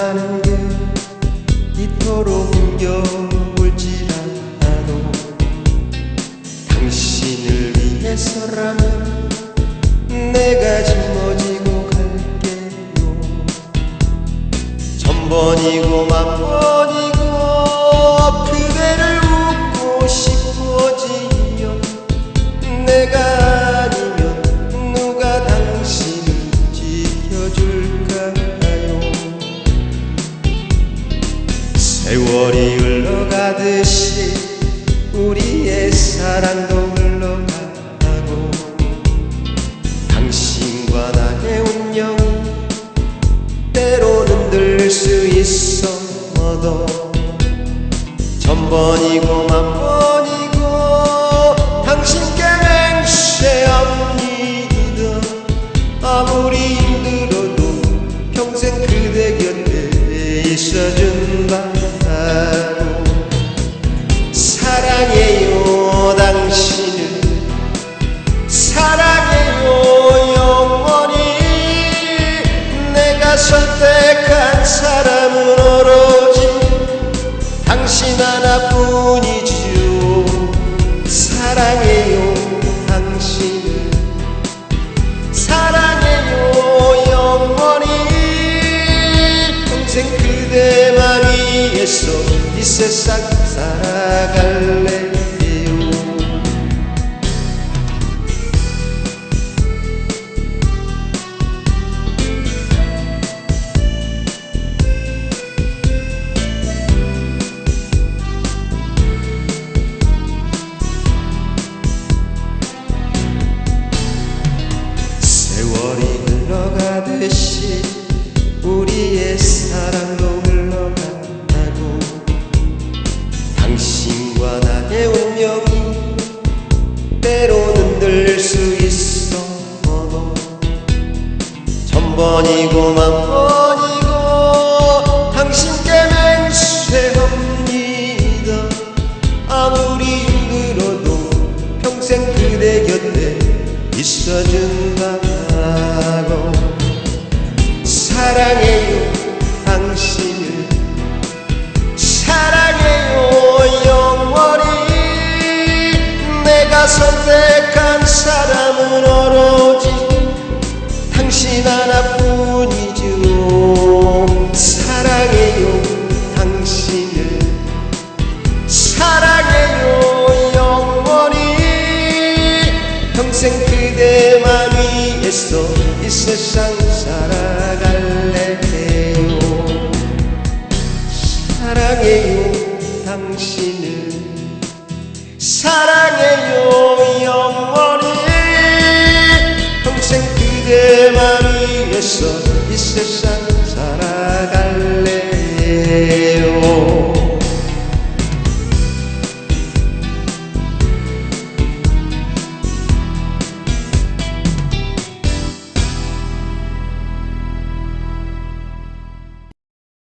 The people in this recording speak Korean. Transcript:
사랑하는 게 이토록 힘겨울지라도 당신을 위해서라면 내가 짊어지고 갈게요. 천번이고 만번이 세월이 흘러가듯이 우리의 사랑도 흘러가고 당신과 나의 운명 때로는 들수 있어도 천번이고 만번이고 당신께 맹세합니다 아무리 힘들어도 평생 그대 곁에 있어준다 평생 그대만 위해서 이 세상 살아갈래 사랑도 흘러간다고. 당신과 나의 운명이 때로는 늘 수 있어 도 천번이고 만번이고 당신께 맹세합니다. 아무리 힘들어도 평생 그대 곁에 있어준다 평생 그대만 위해서 이 세상 살아갈래요 사랑해요 당신을. 사랑해요 영원히. 평생 그대만 위해서 이 세상